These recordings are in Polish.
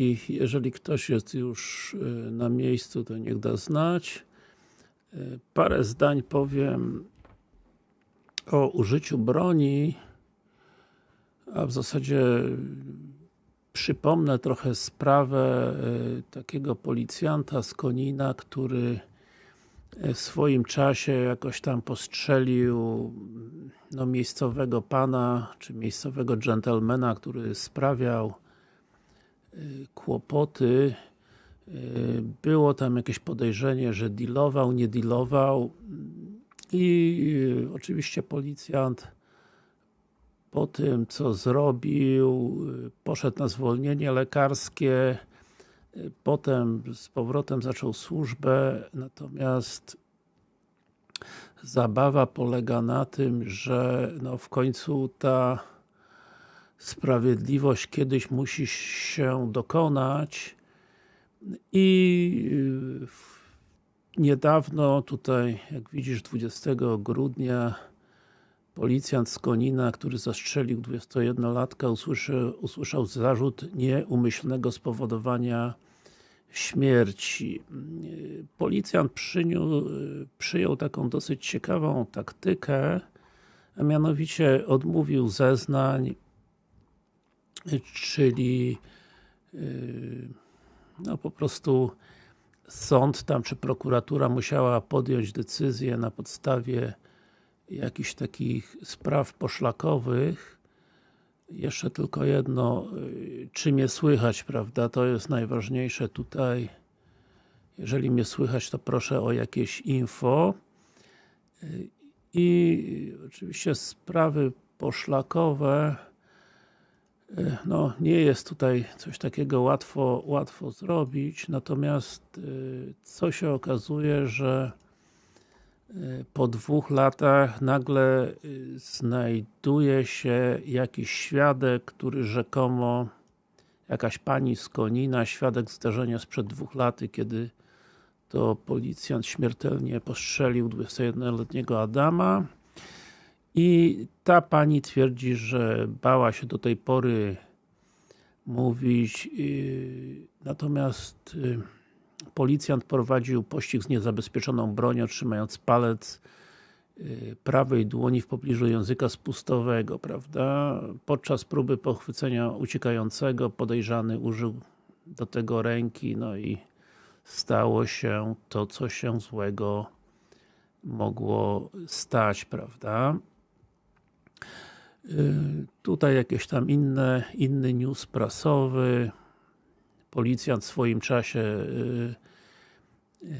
I jeżeli ktoś jest już y, na miejscu, to niech da znać. Y, Parę zdań powiem o użyciu broni, a w zasadzie przypomnę trochę sprawę y, takiego policjanta z Konina, który w swoim czasie jakoś tam postrzelił no, miejscowego pana, czy miejscowego dżentelmena, który sprawiał kłopoty. Y, Było tam jakieś podejrzenie, że dealował, nie dealował i y, oczywiście policjant po tym, co zrobił, poszedł na zwolnienie lekarskie, potem z powrotem zaczął służbę, natomiast zabawa polega na tym, że no w końcu ta sprawiedliwość kiedyś musi się dokonać i niedawno tutaj, jak widzisz 20 grudnia policjant z Konina, który zastrzelił 21-latka usłyszał, usłyszał zarzut nieumyślnego spowodowania śmierci. Policjant przyjął taką dosyć ciekawą taktykę, a mianowicie odmówił zeznań, czyli no po prostu sąd tam, czy prokuratura musiała podjąć decyzję na podstawie jakichś takich spraw poszlakowych. Jeszcze tylko jedno, czy mnie słychać, prawda? To jest najważniejsze tutaj. Jeżeli mnie słychać, to proszę o jakieś info. I oczywiście sprawy poszlakowe no, nie jest tutaj coś takiego łatwo, łatwo zrobić, natomiast co się okazuje, że po dwóch latach nagle znajduje się jakiś świadek, który rzekomo jakaś pani z Konina, świadek zdarzenia sprzed dwóch lat, kiedy to policjant śmiertelnie postrzelił 21-letniego Adama i ta pani twierdzi, że bała się do tej pory mówić, natomiast policjant prowadził pościg z niezabezpieczoną bronią, trzymając palec prawej dłoni w pobliżu języka spustowego, prawda? Podczas próby pochwycenia uciekającego podejrzany użył do tego ręki, no i stało się to, co się złego mogło stać, prawda? Tutaj jakieś tam inne, inny news prasowy. Policjant w swoim czasie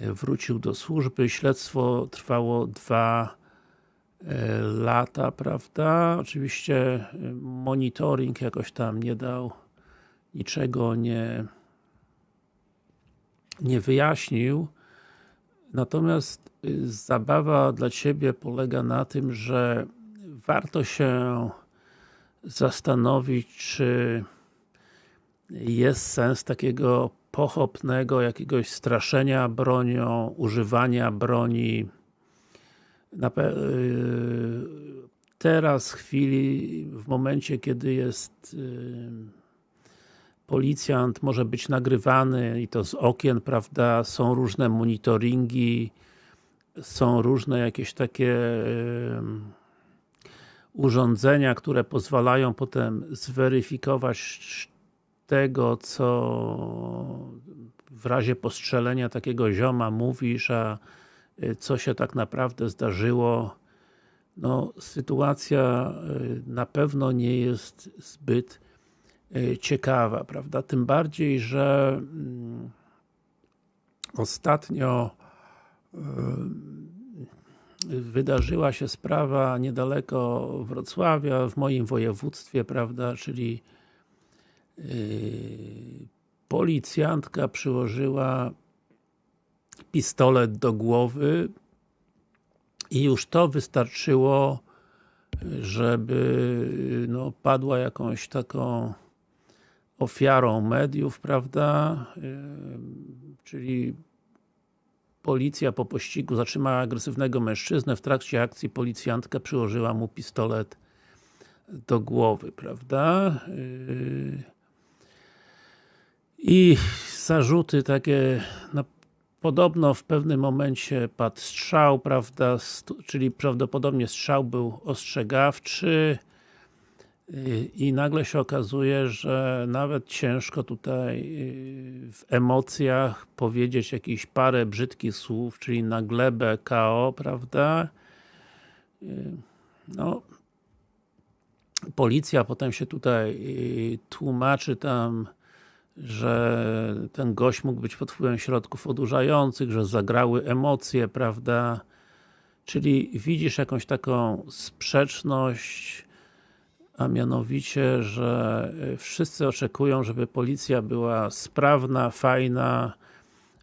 wrócił do służby. Śledztwo trwało dwa lata, prawda? Oczywiście monitoring jakoś tam nie dał niczego nie nie wyjaśnił. Natomiast zabawa dla Ciebie polega na tym, że warto się zastanowić, czy jest sens takiego pochopnego jakiegoś straszenia bronią, używania broni. Teraz, w chwili, w momencie, kiedy jest policjant, może być nagrywany i to z okien, prawda, są różne monitoringi, są różne jakieś takie urządzenia, które pozwalają potem zweryfikować tego, co w razie postrzelenia takiego zioma mówisz, a co się tak naprawdę zdarzyło. No, sytuacja na pewno nie jest zbyt ciekawa, prawda? Tym bardziej, że ostatnio wydarzyła się sprawa niedaleko Wrocławia, w moim województwie, prawda, czyli yy, policjantka przyłożyła pistolet do głowy i już to wystarczyło, żeby no, padła jakąś taką ofiarą mediów, prawda, yy, czyli Policja po pościgu zatrzymała agresywnego mężczyznę, w trakcie akcji policjantka przyłożyła mu pistolet do głowy, prawda? i zarzuty takie, no, podobno w pewnym momencie padł strzał, prawda, czyli prawdopodobnie strzał był ostrzegawczy i nagle się okazuje, że nawet ciężko tutaj w emocjach powiedzieć jakieś parę brzydkich słów, czyli na glebę KO, prawda? No, policja potem się tutaj tłumaczy tam, że ten gość mógł być pod wpływem środków odurzających, że zagrały emocje, prawda? Czyli widzisz jakąś taką sprzeczność, a mianowicie, że wszyscy oczekują, żeby policja była sprawna, fajna,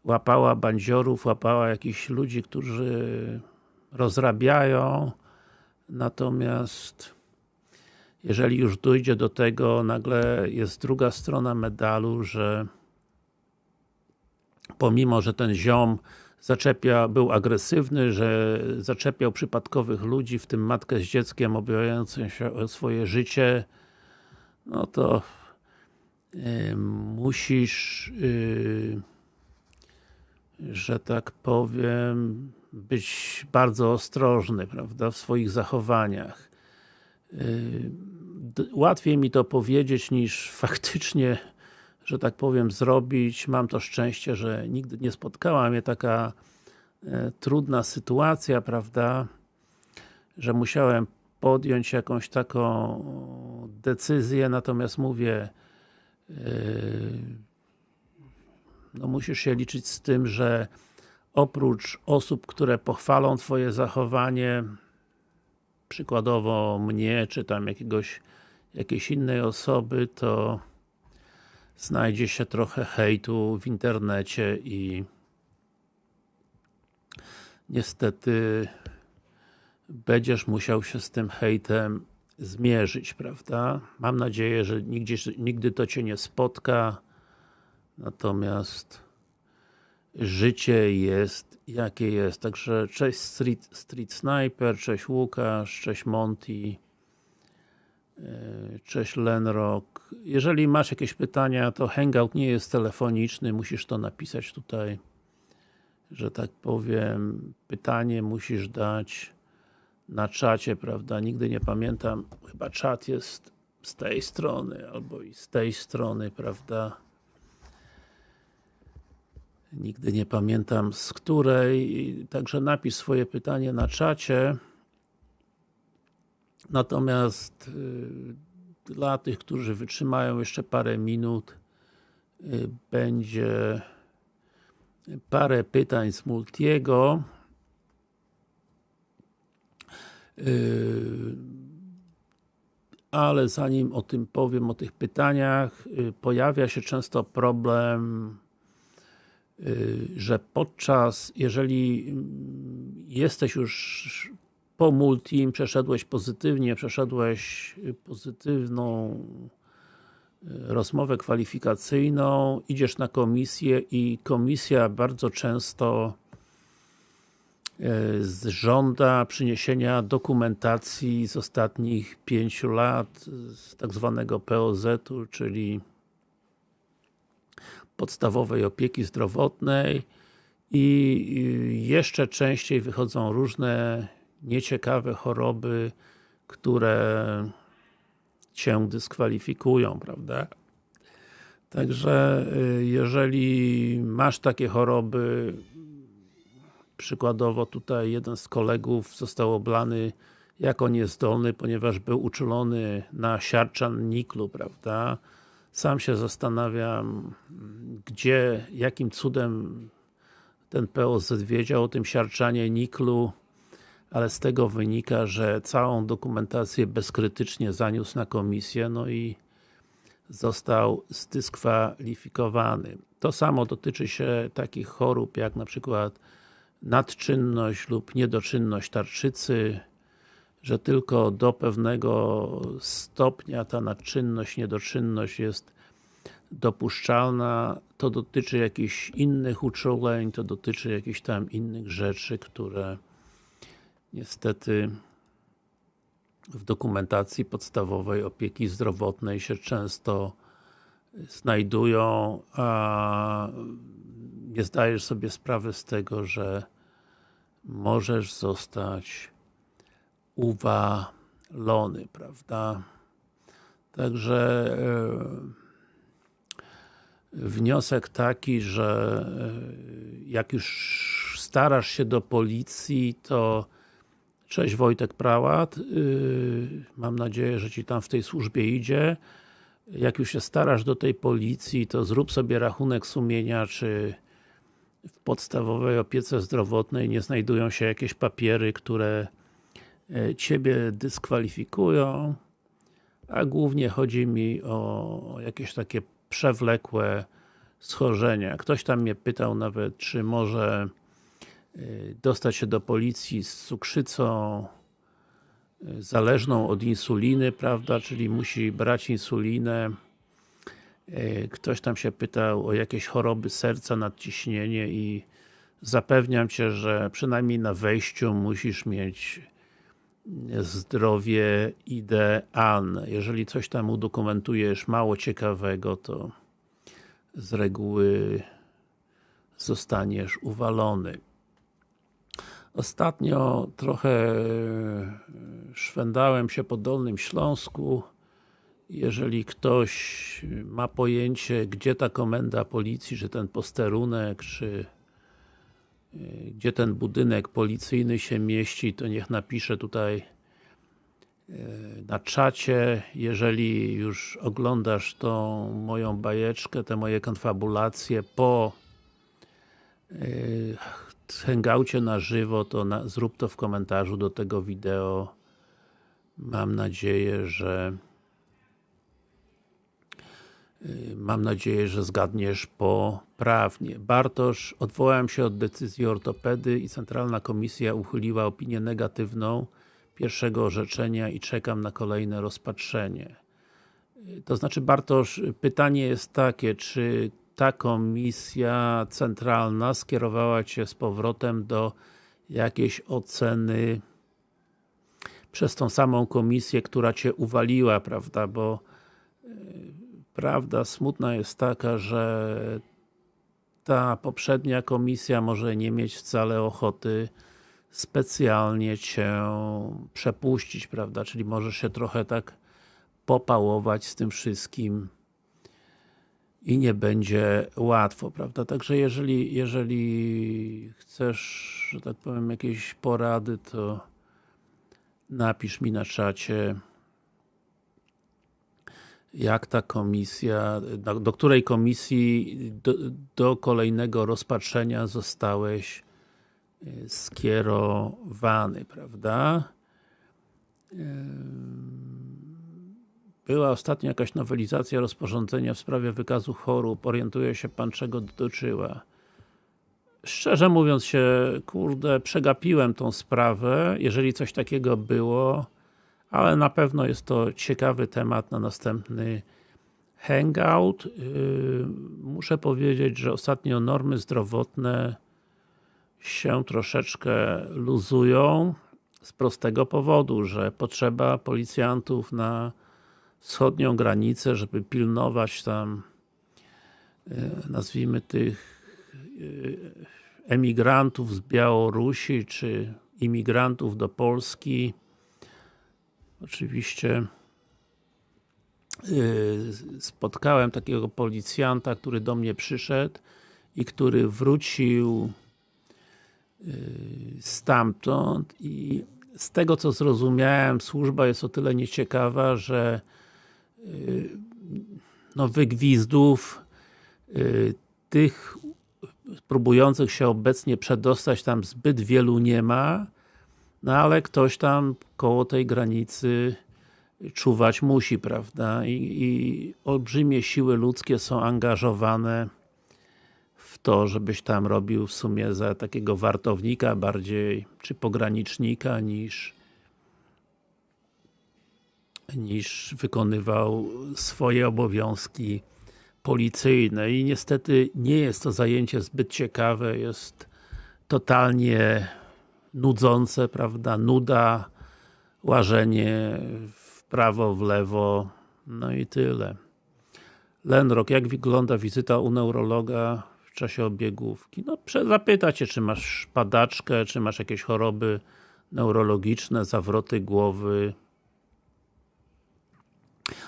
łapała bandziorów, łapała jakichś ludzi, którzy rozrabiają, natomiast jeżeli już dojdzie do tego, nagle jest druga strona medalu, że pomimo, że ten ziom zaczepia, był agresywny, że zaczepiał przypadkowych ludzi, w tym matkę z dzieckiem obawiającym się o swoje życie, no to y, musisz y, że tak powiem być bardzo ostrożny, prawda, w swoich zachowaniach. Y, łatwiej mi to powiedzieć niż faktycznie że tak powiem, zrobić. Mam to szczęście, że nigdy nie spotkała mnie taka e, trudna sytuacja, prawda, że musiałem podjąć jakąś taką decyzję, natomiast mówię, e, no musisz się liczyć z tym, że oprócz osób, które pochwalą Twoje zachowanie, przykładowo mnie, czy tam jakiegoś, jakiejś innej osoby, to znajdzie się trochę hejtu w internecie i niestety będziesz musiał się z tym hejtem zmierzyć, prawda? Mam nadzieję, że nigdzie, nigdy to Cię nie spotka, natomiast życie jest jakie jest. Także cześć Street, Street Sniper, cześć Łukasz, cześć Monty, cześć Lenrock, jeżeli masz jakieś pytania, to hangout nie jest telefoniczny, musisz to napisać tutaj, że tak powiem, pytanie musisz dać na czacie, prawda? Nigdy nie pamiętam, chyba czat jest z tej strony, albo i z tej strony, prawda? Nigdy nie pamiętam z której, także napisz swoje pytanie na czacie. Natomiast y, dla tych, którzy wytrzymają jeszcze parę minut y, będzie parę pytań z Multiego. Y, ale zanim o tym powiem, o tych pytaniach, pojawia się często problem, że podczas, jeżeli mm, jesteś już po multim przeszedłeś pozytywnie, przeszedłeś pozytywną e, rozmowę kwalifikacyjną, idziesz na komisję i komisja bardzo często e, żąda przyniesienia dokumentacji z ostatnich pięciu lat, z tak zwanego POZ-u, czyli podstawowej opieki zdrowotnej i jeszcze częściej wychodzą różne nieciekawe choroby, które Cię dyskwalifikują, prawda? Także y, jeżeli masz takie choroby, przykładowo tutaj jeden z kolegów został oblany jako niezdolny, ponieważ był uczulony na siarczan niklu, prawda? Sam się zastanawiam, gdzie, jakim cudem ten POZ wiedział o tym siarczanie niklu, ale z tego wynika, że całą dokumentację bezkrytycznie zaniósł na komisję, no i został zdyskwalifikowany. To samo dotyczy się takich chorób, jak na przykład nadczynność lub niedoczynność tarczycy, że tylko do pewnego stopnia ta nadczynność, niedoczynność jest dopuszczalna, to dotyczy jakichś innych uczuleń, to dotyczy jakichś tam innych rzeczy, które niestety w dokumentacji podstawowej opieki zdrowotnej się często znajdują, a nie zdajesz sobie sprawy z tego, że możesz zostać uwalony, prawda? Także e, wniosek taki, że e, jak już starasz się do policji, to Cześć Wojtek Prałat, yy, mam nadzieję, że Ci tam w tej służbie idzie. Jak już się starasz do tej policji, to zrób sobie rachunek sumienia, czy w podstawowej opiece zdrowotnej nie znajdują się jakieś papiery, które e, Ciebie dyskwalifikują, a głównie chodzi mi o jakieś takie przewlekłe schorzenia. Ktoś tam mnie pytał nawet, czy może Y, dostać się do policji z cukrzycą y, zależną od insuliny, prawda, czyli musi brać insulinę. Y, ktoś tam się pytał o jakieś choroby serca, nadciśnienie i zapewniam Cię, że przynajmniej na wejściu musisz mieć zdrowie idealne. Jeżeli coś tam udokumentujesz mało ciekawego, to z reguły zostaniesz uwalony. Ostatnio trochę e, szwendałem się po Dolnym Śląsku. Jeżeli ktoś ma pojęcie, gdzie ta komenda policji, czy ten posterunek, czy e, gdzie ten budynek policyjny się mieści, to niech napisze tutaj e, na czacie. Jeżeli już oglądasz tą moją bajeczkę, te moje konfabulacje po hangoucie na żywo, to na, zrób to w komentarzu do tego wideo. Mam nadzieję, że y, Mam nadzieję, że zgadniesz poprawnie. Bartosz, odwołałem się od decyzji ortopedy i Centralna Komisja uchyliła opinię negatywną pierwszego orzeczenia i czekam na kolejne rozpatrzenie. Y, to znaczy Bartosz, pytanie jest takie, czy ta komisja centralna skierowała Cię z powrotem do jakiejś oceny przez tą samą komisję, która Cię uwaliła, prawda, bo yy, prawda smutna jest taka, że ta poprzednia komisja może nie mieć wcale ochoty specjalnie Cię przepuścić, prawda, czyli możesz się trochę tak popałować z tym wszystkim i nie będzie łatwo, prawda? Także jeżeli, jeżeli chcesz, że tak powiem, jakieś porady, to napisz mi na czacie jak ta komisja, do, do której komisji do, do, kolejnego rozpatrzenia zostałeś e, skierowany, prawda? Była ostatnio jakaś nowelizacja rozporządzenia w sprawie wykazu chorób. Orientuje się Pan, czego dotyczyła? Szczerze mówiąc się, kurde, przegapiłem tą sprawę, jeżeli coś takiego było, ale na pewno jest to ciekawy temat na następny hangout. Yy, muszę powiedzieć, że ostatnio normy zdrowotne się troszeczkę luzują z prostego powodu, że potrzeba policjantów na wschodnią granicę, żeby pilnować tam e, nazwijmy tych e, emigrantów z Białorusi, czy imigrantów do Polski. Oczywiście e, spotkałem takiego policjanta, który do mnie przyszedł i który wrócił stamtąd i z tego co zrozumiałem, służba jest o tyle nieciekawa, że no, wygwizdów y, tych próbujących się obecnie przedostać tam zbyt wielu nie ma, no ale ktoś tam koło tej granicy czuwać musi, prawda? I, I, olbrzymie siły ludzkie są angażowane w to, żebyś tam robił w sumie za takiego wartownika bardziej, czy pogranicznika niż niż wykonywał swoje obowiązki policyjne i niestety nie jest to zajęcie zbyt ciekawe, jest totalnie nudzące, prawda, nuda, łażenie w prawo, w lewo, no i tyle. Lenrok, jak wygląda wizyta u neurologa w czasie obiegówki? No, zapyta Cię, czy masz padaczkę, czy masz jakieś choroby neurologiczne, zawroty głowy,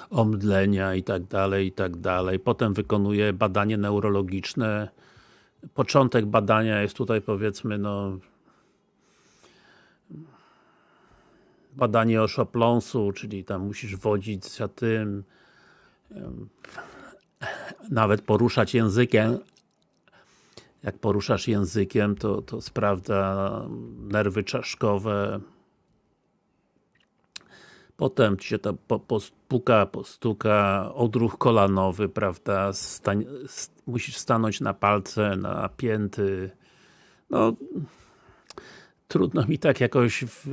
omdlenia i tak dalej, i tak dalej. Potem wykonuje badanie neurologiczne. Początek badania jest tutaj powiedzmy, no badanie oszopląsu, czyli tam musisz wodzić za tym, nawet poruszać językiem. Jak poruszasz językiem, to, to sprawdza nerwy czaszkowe. Potem ci się to po, pospuka, postuka, odruch kolanowy, prawda, Stań, musisz stanąć na palce, na pięty. No, trudno mi tak jakoś w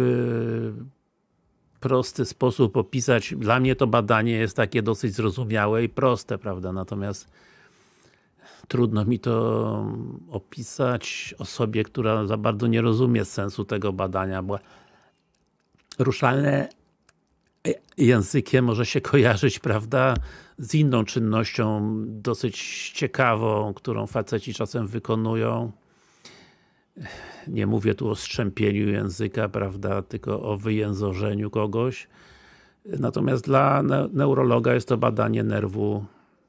prosty sposób opisać. Dla mnie to badanie jest takie dosyć zrozumiałe i proste, prawda, natomiast trudno mi to opisać osobie, która za bardzo nie rozumie sensu tego badania, bo ruszalne językiem może się kojarzyć, prawda, z inną czynnością dosyć ciekawą, którą faceci czasem wykonują. Nie mówię tu o strzępieniu języka, prawda, tylko o wyjęzorzeniu kogoś. Natomiast dla neurologa jest to badanie nerwu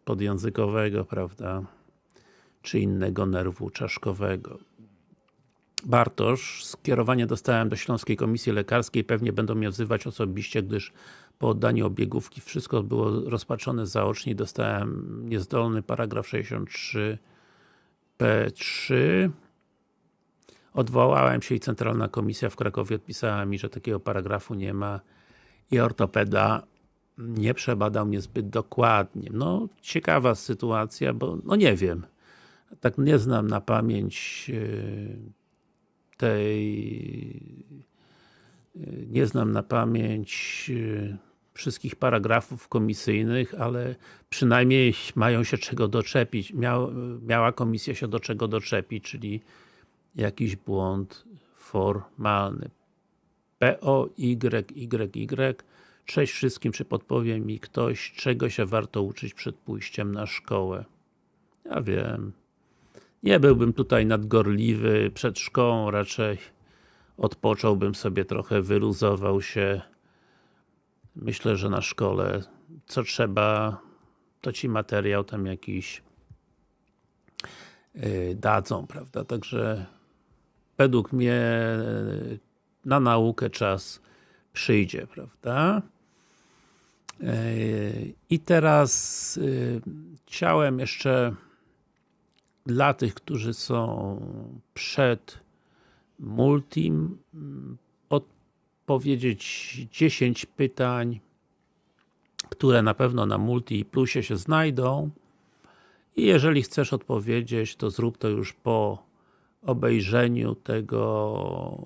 podjęzykowego, prawda, czy innego nerwu czaszkowego. Bartosz, skierowanie dostałem do Śląskiej Komisji Lekarskiej, pewnie będą mnie wzywać osobiście, gdyż po oddaniu obiegówki wszystko było rozpatrzone zaocznie dostałem niezdolny paragraf 63 P3 Odwołałem się i Centralna Komisja w Krakowie odpisała mi, że takiego paragrafu nie ma i ortopeda nie przebadał mnie zbyt dokładnie. No, ciekawa sytuacja, bo no nie wiem. Tak nie znam na pamięć e, tej e, nie znam na pamięć e, wszystkich paragrafów komisyjnych, ale przynajmniej mają się czego doczepić. Miał, miała komisja się do czego doczepić, czyli jakiś błąd formalny. P, O, Y, Y, Y. Cześć wszystkim, czy podpowie mi ktoś, czego się warto uczyć przed pójściem na szkołę? Ja wiem. Nie byłbym tutaj nadgorliwy przed szkołą, raczej odpocząłbym sobie trochę, wyluzował się. Myślę, że na szkole co trzeba, to ci materiał tam jakiś yy, dadzą, prawda? Także według mnie e, na naukę czas przyjdzie, prawda? E, I teraz chciałem jeszcze dla tych, którzy są przed Multim odpowiedzieć 10 pytań, które na pewno na Multi Plusie się znajdą. I jeżeli chcesz odpowiedzieć, to zrób to już po obejrzeniu tego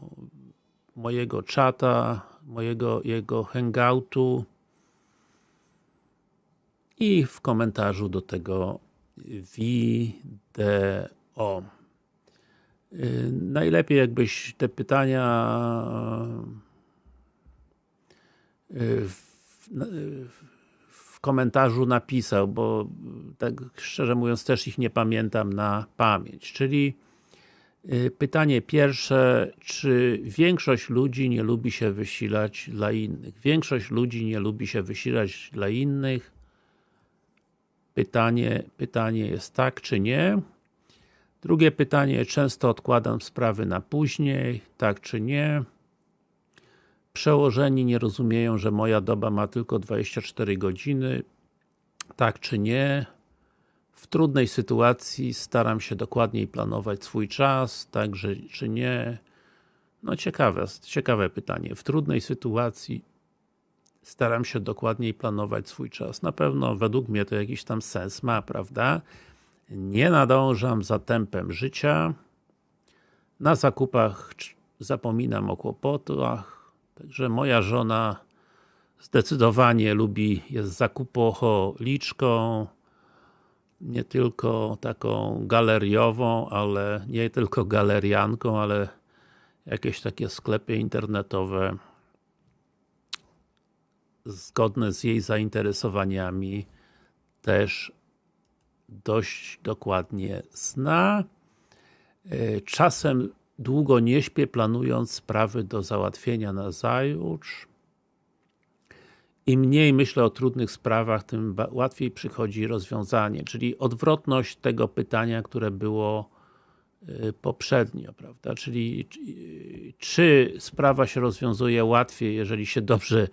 mojego czata, mojego jego hangoutu i w komentarzu do tego wideo. Y, najlepiej jakbyś te pytania y, w, w komentarzu napisał, bo tak szczerze mówiąc też ich nie pamiętam na pamięć, czyli Y, pytanie pierwsze, czy większość ludzi nie lubi się wysilać dla innych? Większość ludzi nie lubi się wysilać dla innych. Pytanie, pytanie jest tak, czy nie? Drugie pytanie, często odkładam sprawy na później, tak czy nie? Przełożeni nie rozumieją, że moja doba ma tylko 24 godziny, tak czy nie? w trudnej sytuacji staram się dokładniej planować swój czas, także czy nie. No ciekawe, ciekawe pytanie. W trudnej sytuacji staram się dokładniej planować swój czas. Na pewno według mnie to jakiś tam sens ma, prawda? Nie nadążam za tempem życia. Na zakupach zapominam o kłopotach. Także moja żona zdecydowanie lubi, jest zakupocholiczką nie tylko taką galeriową, ale nie tylko galerianką, ale jakieś takie sklepy internetowe zgodne z jej zainteresowaniami też dość dokładnie zna. E, czasem długo nie śpię, planując sprawy do załatwienia na zajutrz. Im mniej myślę o trudnych sprawach, tym łatwiej przychodzi rozwiązanie, czyli odwrotność tego pytania, które było y, poprzednio, prawda? Czyli czy sprawa się rozwiązuje łatwiej, jeżeli się dobrze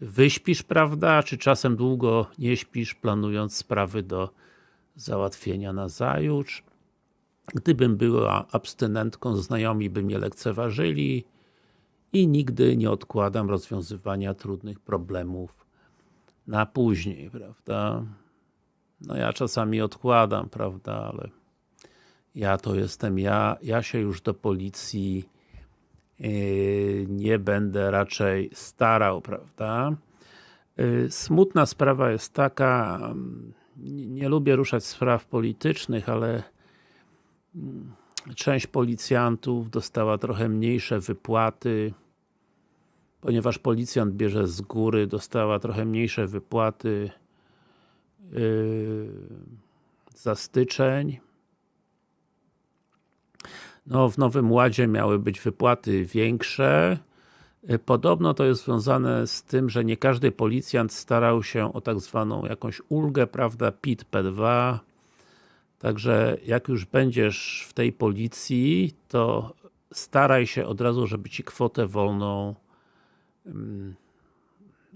wyśpisz, prawda? Czy czasem długo nie śpisz, planując sprawy do załatwienia na zajutrz? Gdybym była abstynentką, znajomi by mnie lekceważyli, i nigdy nie odkładam rozwiązywania trudnych problemów na później, prawda? No ja czasami odkładam, prawda, ale ja to jestem ja, ja się już do policji nie będę raczej starał, prawda? Yy, smutna sprawa jest taka, nie, nie lubię ruszać spraw politycznych, ale mm, część policjantów dostała trochę mniejsze wypłaty ponieważ policjant bierze z góry, dostała trochę mniejsze wypłaty yy, za styczeń. No, w Nowym Ładzie miały być wypłaty większe. Yy, podobno to jest związane z tym, że nie każdy policjant starał się o tak zwaną jakąś ulgę, prawda, PIT P2. Także jak już będziesz w tej policji, to staraj się od razu, żeby ci kwotę wolną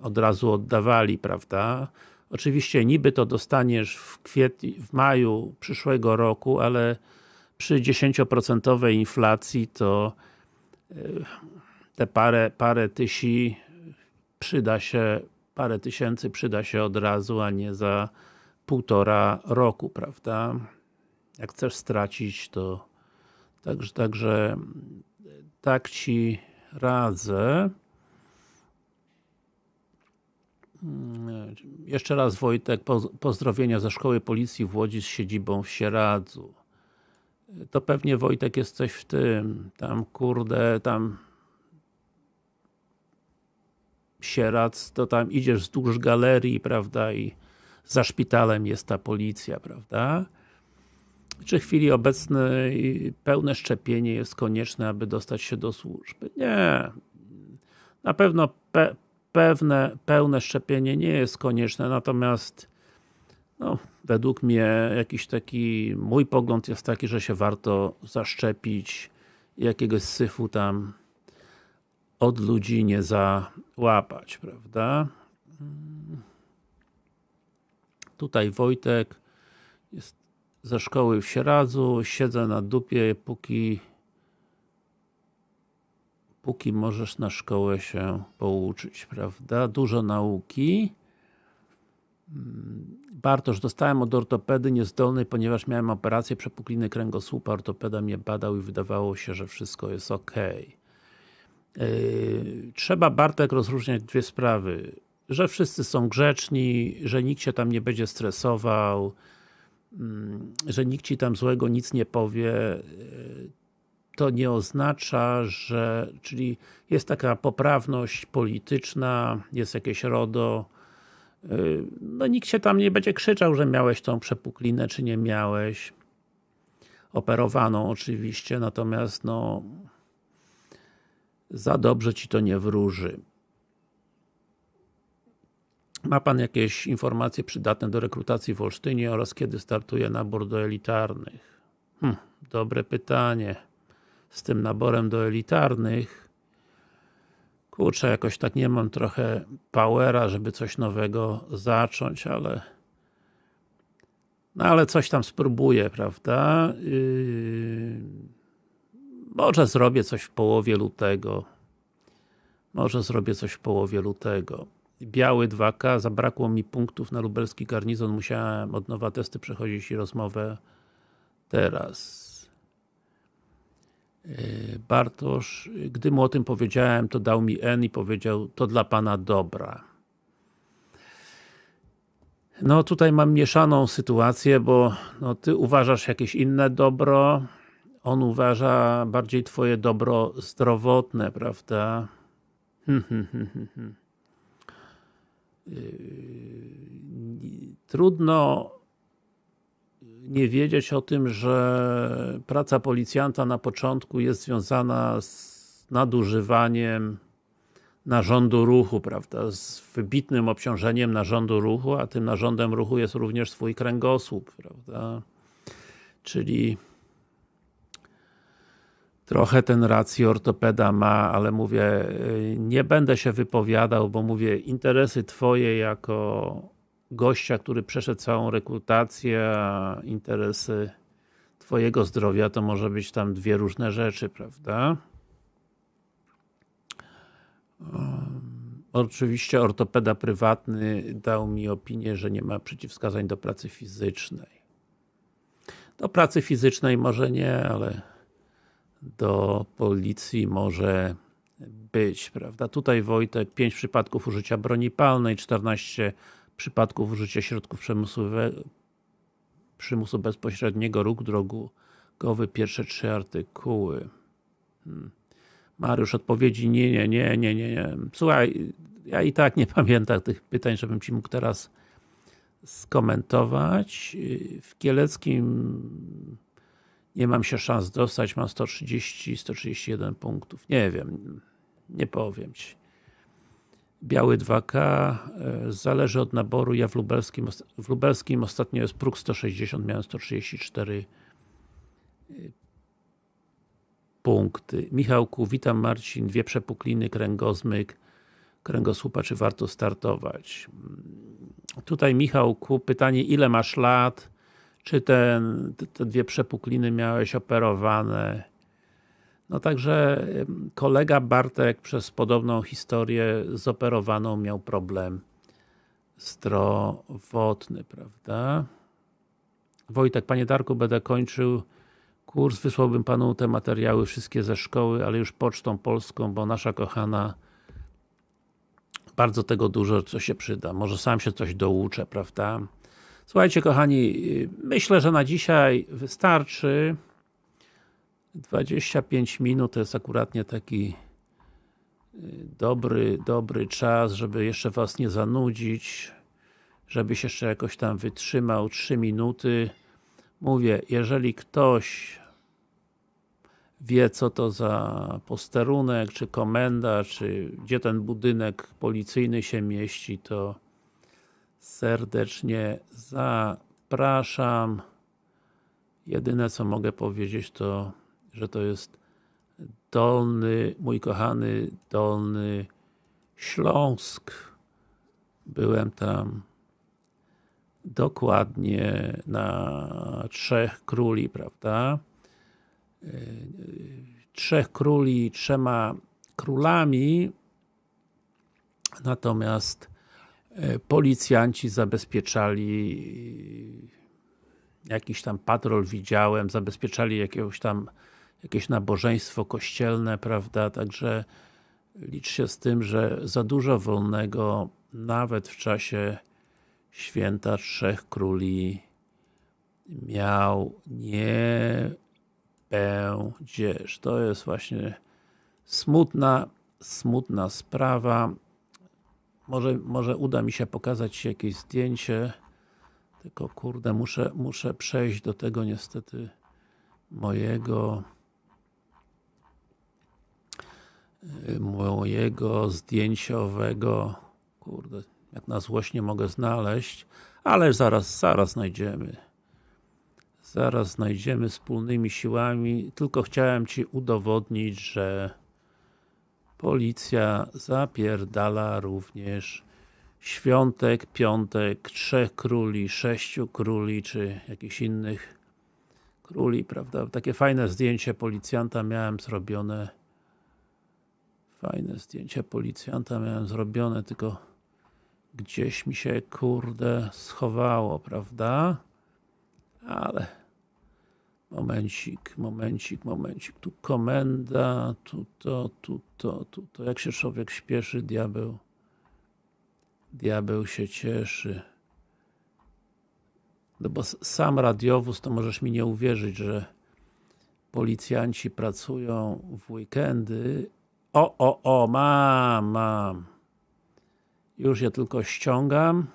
od razu oddawali, prawda? Oczywiście niby to dostaniesz w kwietniu, w maju przyszłego roku, ale przy 10% inflacji to e, te parę, parę tysi przyda się, parę tysięcy przyda się od razu, a nie za półtora roku, prawda? Jak chcesz stracić, to także, także tak Ci radzę. Mm, jeszcze raz Wojtek, pozdrowienia ze Szkoły Policji w Łodzi z siedzibą w Sieradzu. To pewnie Wojtek jest coś w tym, tam kurde, tam Sieradz, to tam idziesz wzdłuż galerii, prawda, i za szpitalem jest ta policja, prawda? Czy w chwili obecnej pełne szczepienie jest konieczne, aby dostać się do służby? Nie. Na pewno pe pewne, pełne szczepienie nie jest konieczne, natomiast no, według mnie jakiś taki, mój pogląd jest taki, że się warto zaszczepić jakiegoś syfu tam od ludzi nie załapać, prawda? Tutaj Wojtek jest ze szkoły w Sieradzu, siedzę na dupie, póki póki możesz na szkołę się pouczyć, prawda? Dużo nauki. Bartosz, dostałem od ortopedy niezdolnej, ponieważ miałem operację przepukliny kręgosłupa, ortopeda mnie badał i wydawało się, że wszystko jest ok. Yy, trzeba Bartek rozróżniać dwie sprawy, że wszyscy są grzeczni, że nikt się tam nie będzie stresował, mm, że nikt Ci tam złego nic nie powie, yy, to nie oznacza, że, czyli jest taka poprawność polityczna, jest jakieś RODO, no nikt się tam nie będzie krzyczał, że miałeś tą przepuklinę, czy nie miałeś. Operowaną oczywiście, natomiast no za dobrze Ci to nie wróży. Ma Pan jakieś informacje przydatne do rekrutacji w Olsztynie oraz kiedy startuje nabór do elitarnych? Hm, dobre pytanie z tym naborem do elitarnych kurczę, jakoś tak nie mam trochę powera, żeby coś nowego zacząć, ale no ale coś tam spróbuję, prawda? Yy, może zrobię coś w połowie lutego. Może zrobię coś w połowie lutego. Biały 2K, zabrakło mi punktów na lubelski garnizon, musiałem od nowa testy przechodzić i rozmowę teraz. E, Bartosz, gdy mu o tym powiedziałem, to dał mi N i powiedział, to dla Pana dobra. No tutaj mam mieszaną sytuację, bo no, Ty uważasz jakieś inne dobro, on uważa bardziej Twoje dobro zdrowotne, prawda? Trudno nie wiedzieć o tym, że praca policjanta na początku jest związana z nadużywaniem narządu ruchu, prawda, z wybitnym obciążeniem narządu ruchu, a tym narządem ruchu jest również swój kręgosłup, prawda, czyli trochę ten rację ortopeda ma, ale mówię, nie będę się wypowiadał, bo mówię, interesy Twoje jako gościa, który przeszedł całą rekrutację, interesy Twojego zdrowia to może być tam dwie różne rzeczy, prawda? Oczywiście ortopeda prywatny dał mi opinię, że nie ma przeciwwskazań do pracy fizycznej. Do pracy fizycznej może nie, ale do policji może być, prawda? Tutaj Wojtek, 5 przypadków użycia broni palnej, 14 przypadków użycia środków przymusu bezpośredniego, ruch drogowy, pierwsze trzy artykuły. Hmm. Mariusz, odpowiedzi nie, nie, nie, nie, nie, nie. Słuchaj, ja i tak nie pamiętam tych pytań, żebym Ci mógł teraz skomentować. W Kieleckim nie mam się szans dostać, mam 130, 131 punktów. Nie wiem, nie powiem Ci. Biały 2K, e, zależy od naboru, ja w lubelskim, w lubelskim ostatnio jest próg 160, miałem 134 e, punkty. Michałku, witam Marcin, dwie przepukliny, kręgozmyk, kręgosłupa, czy warto startować? Tutaj Michałku, pytanie, ile masz lat? Czy ten, te dwie przepukliny miałeś operowane? No także kolega Bartek przez podobną historię zoperowaną miał problem zdrowotny, prawda? Wojtek, Panie Darku, będę kończył kurs, wysłałbym Panu te materiały wszystkie ze szkoły, ale już pocztą polską, bo nasza kochana bardzo tego dużo, co się przyda. Może sam się coś douczę, prawda? Słuchajcie kochani, myślę, że na dzisiaj wystarczy. 25 minut to jest akuratnie taki y, dobry, dobry czas, żeby jeszcze Was nie zanudzić, żebyś jeszcze jakoś tam wytrzymał 3 minuty. Mówię, jeżeli ktoś wie co to za posterunek, czy komenda, czy gdzie ten budynek policyjny się mieści, to serdecznie zapraszam. Jedyne co mogę powiedzieć to że to jest Dolny, mój kochany Dolny Śląsk. Byłem tam dokładnie na Trzech Króli, prawda? Trzech Króli, trzema królami, natomiast e, policjanci zabezpieczali jakiś tam patrol widziałem, zabezpieczali jakiegoś tam jakieś nabożeństwo kościelne, prawda, także licz się z tym, że za dużo wolnego nawet w czasie święta Trzech Króli miał nie będziesz. To jest właśnie smutna, smutna sprawa. Może, może uda mi się pokazać jakieś zdjęcie, tylko kurde, muszę, muszę przejść do tego niestety mojego mojego zdjęciowego kurde, jak na złość nie mogę znaleźć, ale zaraz, zaraz znajdziemy. Zaraz znajdziemy wspólnymi siłami, tylko chciałem Ci udowodnić, że policja zapierdala również świątek, piątek, trzech króli, sześciu króli, czy jakichś innych króli, prawda? Takie fajne zdjęcie policjanta miałem zrobione Fajne zdjęcie policjanta miałem zrobione, tylko gdzieś mi się, kurde, schowało, prawda? Ale momencik, momencik, momencik. Tu komenda, tu to, tu to, tu to. Jak się człowiek śpieszy, diabeł diabeł się cieszy. No bo sam radiowóz, to możesz mi nie uwierzyć, że policjanci pracują w weekendy o, o, o, mam, mam. Już je tylko ściągam.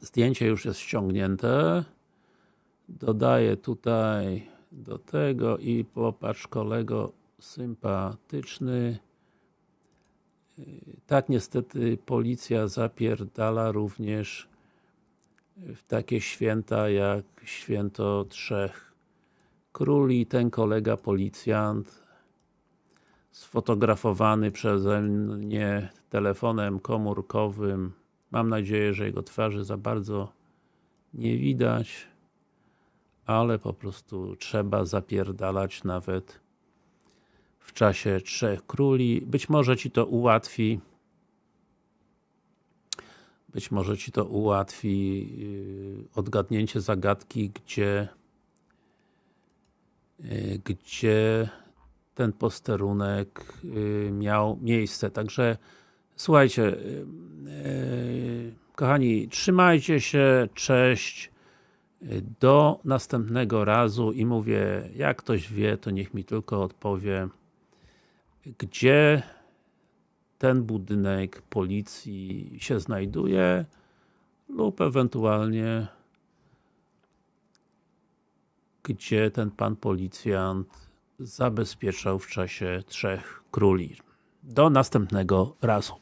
Zdjęcie już jest ściągnięte. dodaję tutaj do tego i popatrz kolego sympatyczny tak niestety policja zapierdala również w takie święta jak święto Trzech Króli. Ten kolega policjant sfotografowany przeze mnie telefonem komórkowym. Mam nadzieję, że jego twarzy za bardzo nie widać, ale po prostu trzeba zapierdalać nawet w czasie Trzech Króli. Być może Ci to ułatwi być może Ci to ułatwi yy, odgadnięcie zagadki, gdzie yy, gdzie ten posterunek yy, miał miejsce. Także słuchajcie, kochani, trzymajcie się, cześć, do następnego razu i mówię, jak ktoś wie, to niech mi tylko odpowie, gdzie ten budynek policji się znajduje lub ewentualnie gdzie ten pan policjant zabezpieczał w czasie Trzech Króli. Do następnego razu.